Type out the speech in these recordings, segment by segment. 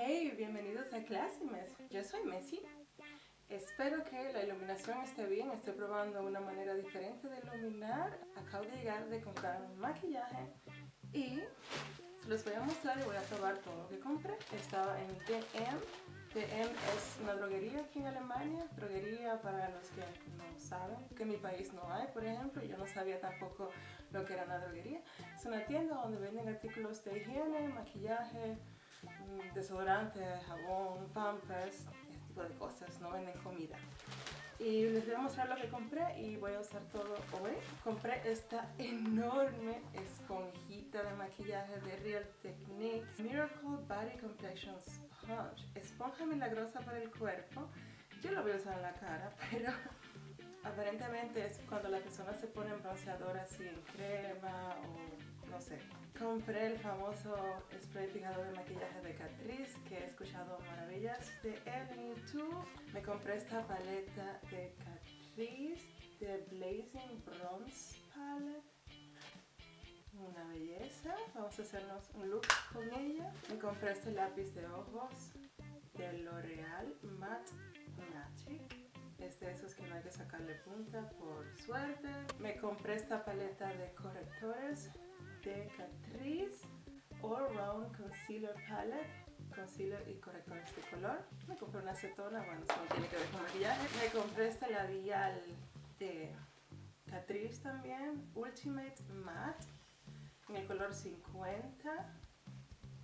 Hey, bienvenidos a Classimes. Yo soy Messi. Espero que la iluminación esté bien. Estoy probando una manera diferente de iluminar. Acabo de llegar de comprar un maquillaje y les voy a mostrar y voy a probar todo lo que compré. Estaba en DM. DM es una droguería aquí en Alemania. Droguería para los que no saben, que en mi país no hay, por ejemplo. Yo no sabía tampoco lo que era una droguería. Es una tienda donde venden artículos de higiene, maquillaje, desodorante, jabón, pampers, este tipo de cosas. No venden comida y les voy a mostrar lo que compré y voy a usar todo hoy. Compré esta enorme esponjita de maquillaje de Real Techniques Miracle Body Complexion Sponge. Esponja milagrosa para el cuerpo. Yo lo voy a usar en la cara, pero aparentemente es cuando la persona se pone en bronceador así en crema o no sé. Compré el famoso spray fijador de maquillaje de Catrice que he escuchado maravillas de él en YouTube. Me compré esta paleta de Catrice de Blazing Bronze Palette. Una belleza. Vamos a hacernos un look con ella. Me compré este lápiz de ojos de L'Oreal Matte Magic es de esos que no hay que sacarle punta por suerte. Me compré esta paleta de correctores de Catrice All Round Concealer Palette concealer y correctores de color. Me compré una acetona, bueno, eso no tiene que ver con maquillaje. Me compré este labial de Catrice también, Ultimate Matte, en el color 50.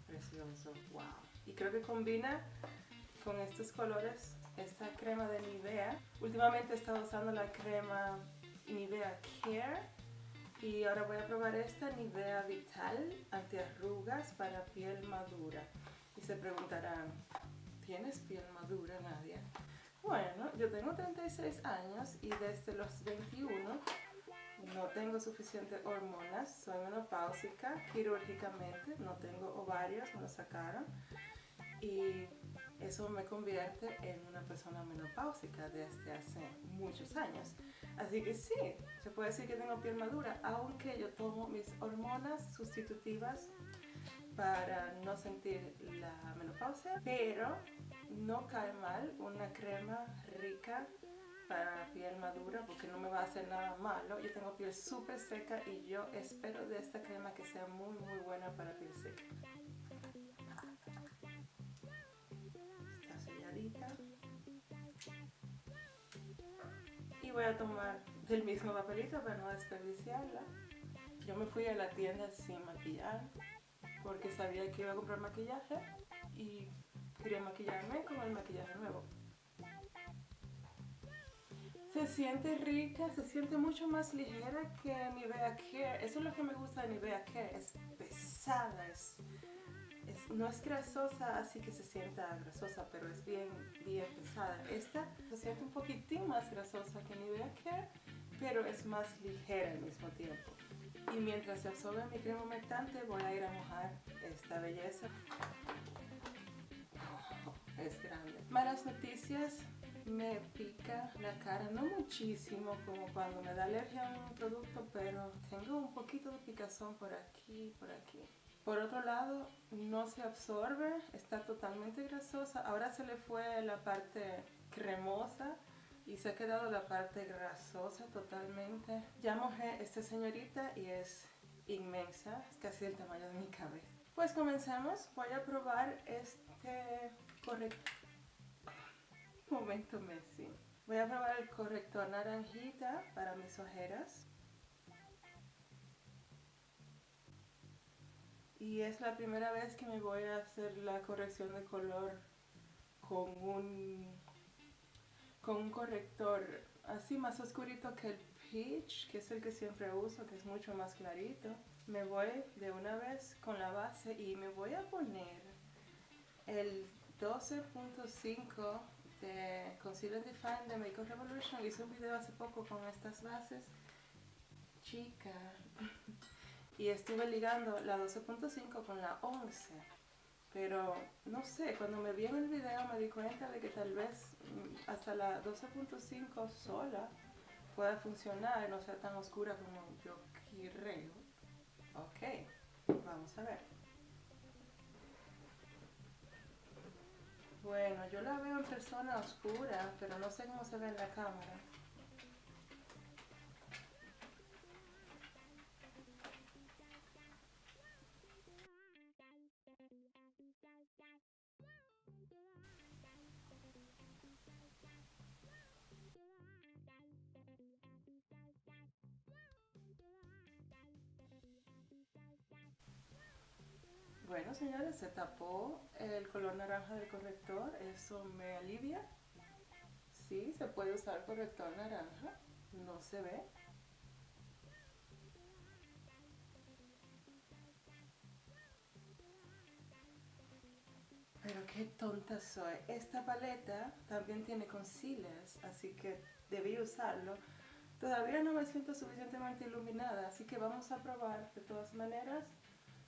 Precioso, wow. Y creo que combina con estos colores esta crema de Nivea. Últimamente he estado usando la crema Nivea Care y ahora voy a probar esta Nivea Vital antiarrugas para piel madura. Y se preguntarán, ¿tienes piel madura Nadia? Bueno, yo tengo 36 años y desde los 21 no tengo suficientes hormonas, soy menopáusica quirúrgicamente, no tengo ovarios, me lo sacaron y eso me convierte en una persona menopáusica desde hace muchos años. Así que sí, se puede decir que tengo piel madura, aunque yo tomo mis hormonas sustitutivas para no sentir la menopausia, pero no cae mal una crema rica para piel madura porque no me va a hacer nada malo. Yo tengo piel súper seca y yo espero de esta crema que sea muy muy buena para piel seca. Voy a tomar del mismo papelito para no desperdiciarla. Yo me fui a la tienda sin maquillar porque sabía que iba a comprar maquillaje y quería maquillarme con el maquillaje nuevo. Se siente rica, se siente mucho más ligera que Nivea Care. Eso es lo que me gusta de Nivea Care. Es pesada, es no es grasosa así que se sienta grasosa, pero es bien, bien pesada. Esta se siente un poquitín más grasosa que Nivea Care, pero es más ligera al mismo tiempo. Y mientras se absorbe mi crema humectante voy a ir a mojar esta belleza. es grande. Malas noticias, me pica la cara, no muchísimo como cuando me da alergia a un producto, pero tengo un poquito de picazón por aquí, por aquí. Por otro lado, no se absorbe, está totalmente grasosa. Ahora se le fue la parte cremosa y se ha quedado la parte grasosa totalmente. Ya mojé esta señorita y es inmensa, es casi el tamaño de mi cabeza. Pues comencemos, voy a probar este corrector. Momento Messi. Voy a probar el corrector naranjita para mis ojeras. Y es la primera vez que me voy a hacer la corrección de color con un, con un corrector así más oscurito que el Peach, que es el que siempre uso, que es mucho más clarito. Me voy de una vez con la base y me voy a poner el 12.5 de Concealer Define de Makeup Revolution. Hice un video hace poco con estas bases. Chica, y estuve ligando la 12.5 con la 11 pero no sé, cuando me vi en el video me di cuenta de que tal vez mm, hasta la 12.5 sola pueda funcionar y no sea tan oscura como yo quiero ok, vamos a ver. Bueno, yo la veo en persona oscura, pero no sé cómo se ve en la cámara. Señores, se tapó el color naranja del corrector. Eso me alivia. Sí, se puede usar corrector naranja. No se ve. Pero qué tonta soy. Esta paleta también tiene concealers, así que debí usarlo. Todavía no me siento suficientemente iluminada, así que vamos a probar de todas maneras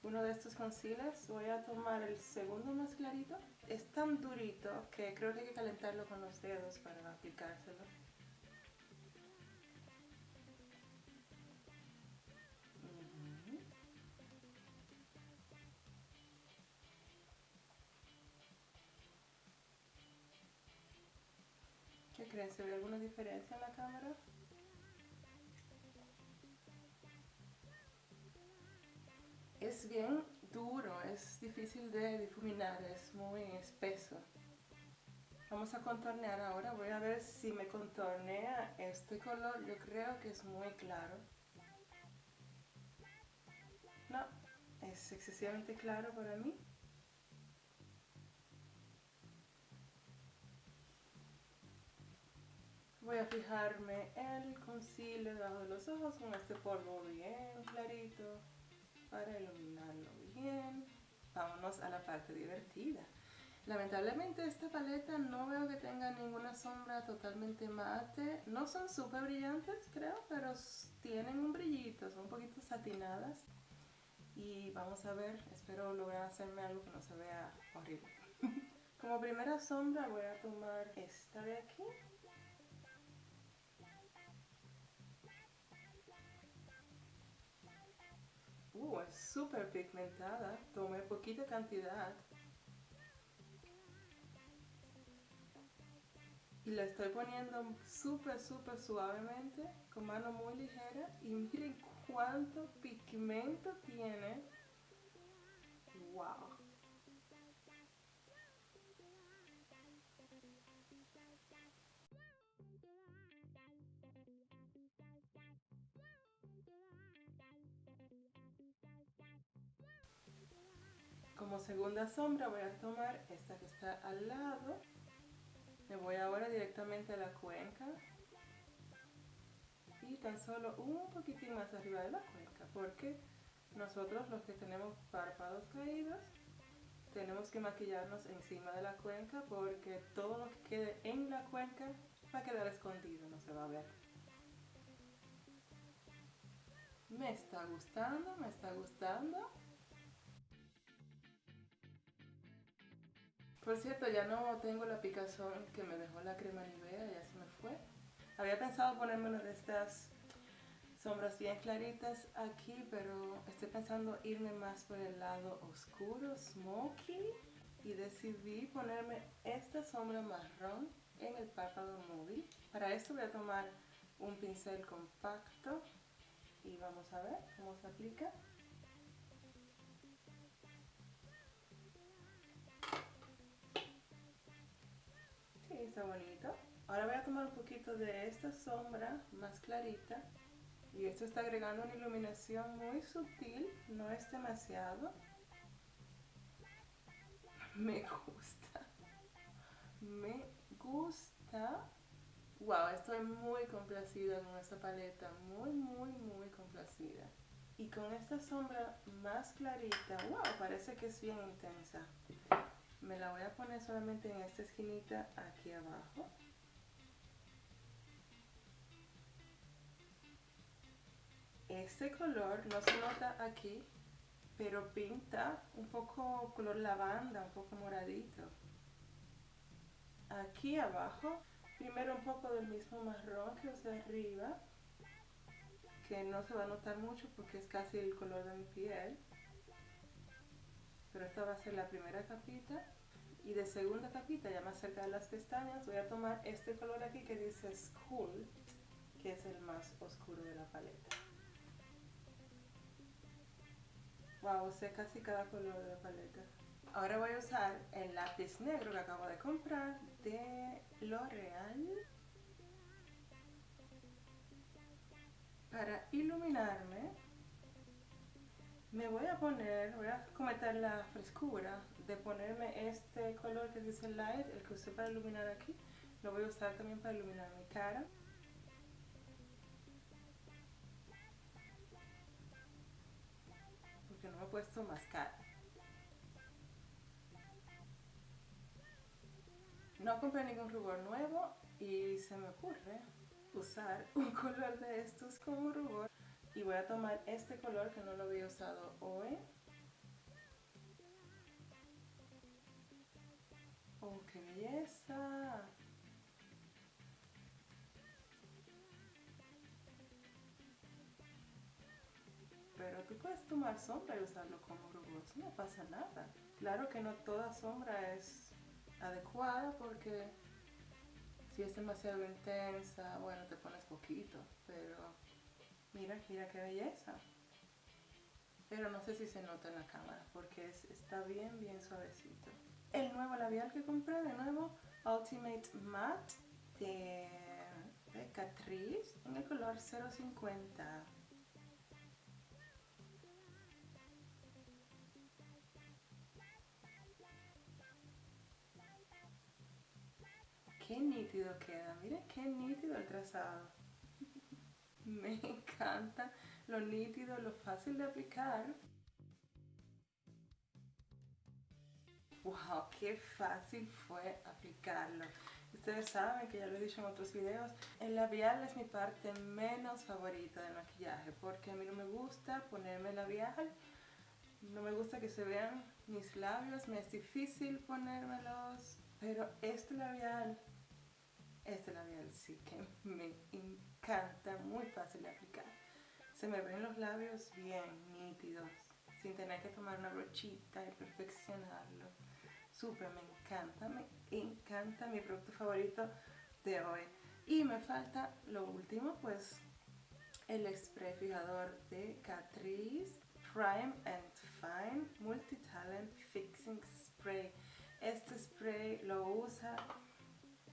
uno de estos concealers. Voy a tomar el segundo más clarito. Es tan durito que creo que hay que calentarlo con los dedos para aplicárselo. ¿Qué creen? ¿Se ve alguna diferencia en la cámara? Bien duro, es difícil de difuminar, es muy espeso. Vamos a contornear ahora, voy a ver si me contornea este color, yo creo que es muy claro. No, es excesivamente claro para mí. Voy a fijarme el concealer debajo de los ojos con este polvo bien clarito para iluminarlo bien. Vámonos a la parte divertida. Lamentablemente esta paleta no veo que tenga ninguna sombra totalmente mate. No son súper brillantes creo, pero tienen un brillito, son un poquito satinadas. Y vamos a ver, espero lograr hacerme algo que no se vea horrible. Como primera sombra voy a tomar esta de aquí. Uh, es súper pigmentada. Tomé poquita cantidad. Y la estoy poniendo súper, súper suavemente, con mano muy ligera. Y miren cuánto pigmento tiene. ¡Wow! Como segunda sombra voy a tomar esta que está al lado. Me voy ahora directamente a la cuenca. Y tan solo un poquitín más arriba de la cuenca. Porque nosotros los que tenemos párpados caídos tenemos que maquillarnos encima de la cuenca porque todo lo que quede en la cuenca va a quedar escondido, no se va a ver. Me está gustando, me está gustando. Por cierto, ya no tengo la picazón que me dejó la crema Nivea, ya se me fue. Había pensado ponerme una de estas sombras bien claritas aquí, pero estoy pensando irme más por el lado oscuro, smoky, y decidí ponerme esta sombra marrón en el párpado móvil. Para esto voy a tomar un pincel compacto y vamos a ver cómo se aplica. Bonito. Ahora voy a tomar un poquito de esta sombra más clarita. Y esto está agregando una iluminación muy sutil, no es demasiado. Me gusta. Me gusta. Wow, estoy muy complacida con esta paleta. Muy, muy, muy complacida. Y con esta sombra más clarita, wow, parece que es bien intensa me la voy a poner solamente en esta esquinita aquí abajo. Este color no se nota aquí pero pinta un poco color lavanda un poco moradito. Aquí abajo primero un poco del mismo marrón que usé arriba que no se va a notar mucho porque es casi el color de mi piel. Pero esta va a ser la primera capita Y de segunda capita, ya más cerca de las pestañas, voy a tomar este color aquí que dice School, que es el más oscuro de la paleta. Wow, usé casi cada color de la paleta. Ahora voy a usar el lápiz negro que acabo de comprar de L'Oreal para iluminarme me voy a poner, voy a cometer la frescura de ponerme este color que dice light, el que usé para iluminar aquí, lo voy a usar también para iluminar mi cara. Porque no me he puesto máscara. No compré ningún rubor nuevo y se me ocurre usar un color de estos como rubor y voy a tomar este color que no lo había usado hoy oh qué belleza pero tú puedes tomar sombra y usarlo como rubor no pasa nada claro que no toda sombra es adecuada porque si es demasiado intensa, bueno, te pones poquito, pero Mira, mira qué belleza. Pero no sé si se nota en la cámara porque está bien, bien suavecito. El nuevo labial que compré, de nuevo, Ultimate Matte de, Catrice en el color 050. Qué nítido queda, miren qué nítido el trazado. Me encanta lo nítido, lo fácil de aplicar. ¡Wow! ¡Qué fácil fue aplicarlo! Ustedes saben que ya lo he dicho en otros videos, el labial es mi parte menos favorita del maquillaje porque a mí no me gusta ponerme labial, no me gusta que se vean mis labios, me es difícil ponérmelos, pero este labial este labial sí que me encanta, muy fácil de aplicar. Se me ven los labios bien nítidos, sin tener que tomar una brochita y perfeccionarlo. Súper, me encanta, me encanta mi producto favorito de hoy. Y me falta lo último, pues el spray fijador de Catrice Prime and Fine Multi Talent Fixing Spray. Este spray lo usa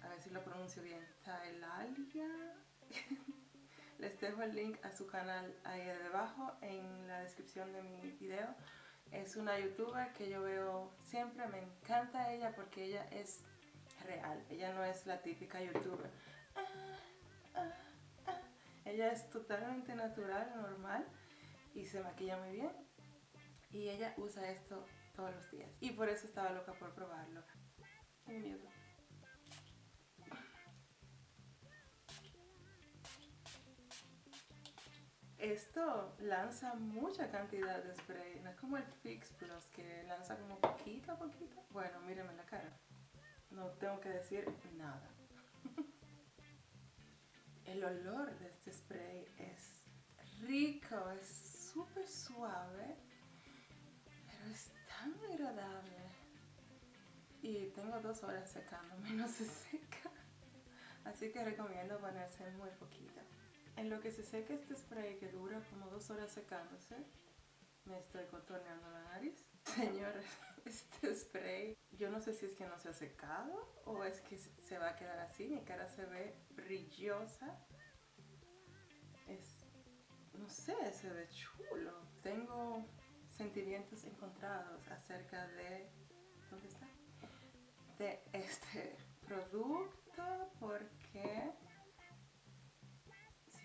a ver si lo pronuncio bien, Tailalia. Les dejo el link a su canal ahí debajo en la descripción de mi video. Es una youtuber que yo veo siempre, me encanta ella porque ella es real, ella no es la típica youtuber. Ah, ah, ah. Ella es totalmente natural, normal y se maquilla muy bien. Y ella usa esto todos los días. Y por eso estaba loca por probarlo. Esto lanza mucha cantidad de spray, no es como el Fix Plus que lanza como poquito a poquito. Bueno, mírenme la cara, no tengo que decir nada. El olor de este spray es rico, es súper suave, pero es tan agradable. Y tengo dos horas secándome, no se seca. Así que recomiendo ponerse muy poquito. En lo que se seca este spray que dura como dos horas secándose, me estoy contorneando la nariz. Señores, este spray, yo no sé si es que no se ha secado o es que se va a quedar así. Mi cara se ve brillosa. Es, no sé, se ve chulo. Tengo sentimientos encontrados acerca de... ¿Dónde está? De este producto porque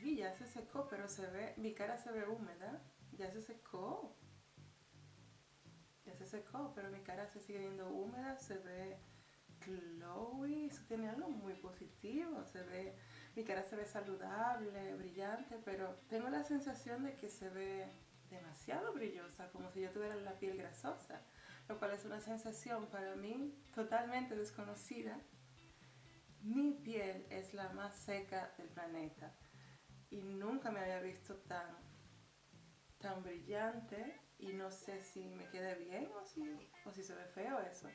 Sí, ya se secó, pero se ve, mi cara se ve húmeda. Ya se secó. Ya se secó, pero mi cara se sigue viendo húmeda, se ve glowy, eso tiene algo muy positivo, se ve, mi cara se ve saludable, brillante, pero tengo la sensación de que se ve demasiado brillosa, como si yo tuviera la piel grasosa, lo cual es una sensación para mí totalmente desconocida. Mi piel es la más seca del planeta y nunca me había visto tan, tan brillante y no sé si me quede bien o si, o si se ve feo eso.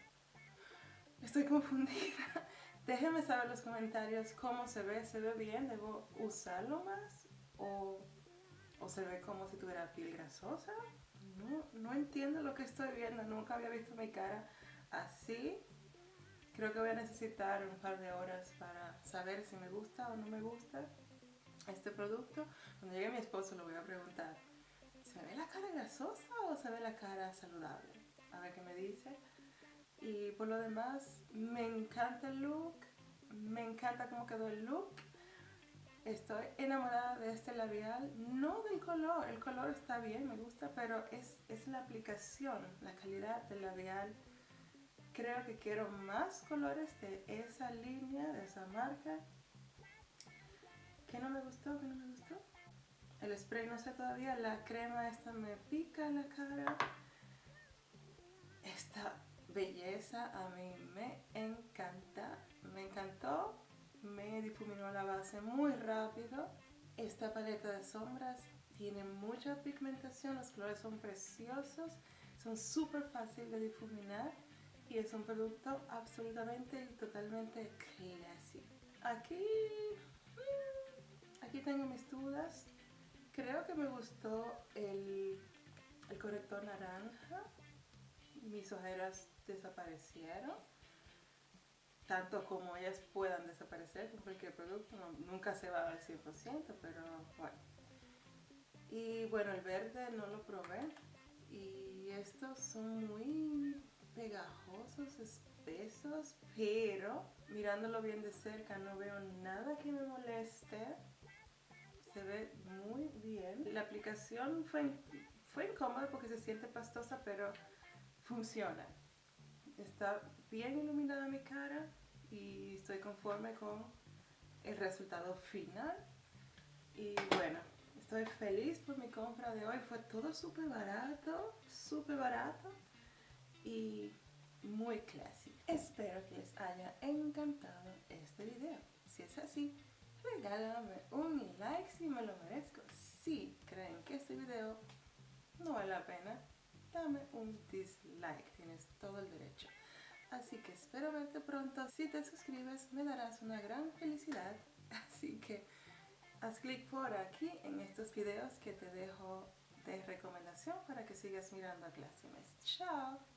Estoy confundida. Déjenme saber en los comentarios cómo se ve. ¿Se ve bien? ¿Debo usarlo más? ¿O, o se ve como si tuviera piel grasosa? No, no entiendo lo que estoy viendo. Nunca había visto mi cara así. Creo que voy a necesitar un par de horas para saber si me gusta o no me gusta este producto. Cuando llegue mi esposo le voy a preguntar, ¿se me ve la cara grasosa o se ve la cara saludable? A ver qué me dice. Y por lo demás, me encanta el look, me encanta cómo quedó el look. Estoy enamorada de este labial, no del color, el color está bien, me gusta, pero es, es la aplicación, la calidad del labial creo que quiero más colores de esa línea, de esa marca. ¿Qué no me gustó? ¿Qué no me gustó? El spray no sé todavía, la crema esta me pica en la cara. Esta belleza a mí me encanta, me encantó. Me difuminó la base muy rápido. Esta paleta de sombras tiene mucha pigmentación, los colores son preciosos, son súper fáciles de difuminar y es un producto absolutamente y totalmente clásico. Aquí, mm, aquí tengo mis dudas. Creo que me gustó el, el corrector naranja. Mis ojeras desaparecieron. Tanto como ellas puedan desaparecer con cualquier producto. nunca se va al 100%, pero bueno. Y bueno, el verde no lo probé. Y estos son muy pegajosos, espesos, pero mirándolo bien de cerca no veo nada que me moleste. Se ve muy bien. La aplicación fue, fue incómoda porque se siente pastosa, pero funciona. Está bien iluminada mi cara y estoy conforme con el resultado final. Y bueno, estoy feliz por mi compra de hoy. Fue todo súper barato, súper barato y muy clásico. Espero que les haya encantado este video. Si es así, regálame un like si me lo merezco. Si creen que este video no vale la pena, dame un dislike. Tienes todo el derecho. Así que espero verte pronto. Si te suscribes me darás una gran felicidad. Así que haz clic por aquí en estos videos que te dejo de recomendación para que sigas mirando a Classy Chao.